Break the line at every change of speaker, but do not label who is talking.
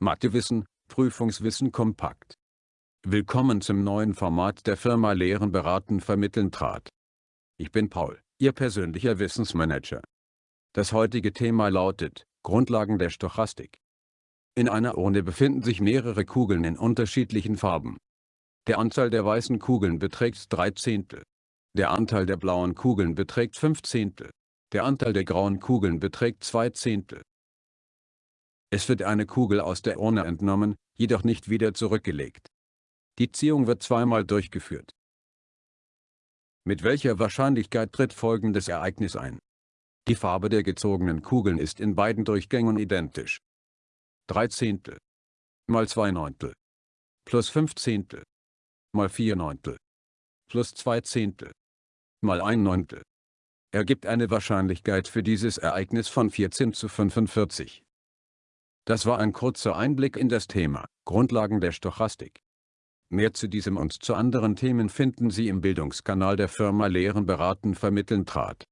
Mathewissen, Prüfungswissen kompakt. Willkommen zum neuen Format der Firma Lehren beraten vermitteln trat. Ich bin Paul, Ihr persönlicher Wissensmanager. Das heutige Thema lautet, Grundlagen der Stochastik. In einer Urne befinden sich mehrere Kugeln in unterschiedlichen Farben. Der Anteil der weißen Kugeln beträgt 3 Zehntel. Der Anteil der blauen Kugeln beträgt 5 Zehntel. Der Anteil der grauen Kugeln beträgt 2 Zehntel. Es wird eine Kugel aus der Urne entnommen, jedoch nicht wieder zurückgelegt. Die Ziehung wird zweimal durchgeführt. Mit welcher Wahrscheinlichkeit tritt folgendes Ereignis ein? Die Farbe der gezogenen Kugeln ist in beiden Durchgängen identisch. 3 Zehntel mal 2 Neuntel plus 5 Zehntel mal 4 Neuntel plus 2 Zehntel mal 1 Neuntel ergibt eine Wahrscheinlichkeit für dieses Ereignis von 14 zu 45. Das war ein kurzer Einblick in das Thema, Grundlagen der Stochastik. Mehr zu diesem und zu anderen Themen finden Sie im Bildungskanal der Firma Lehren beraten vermitteln trat.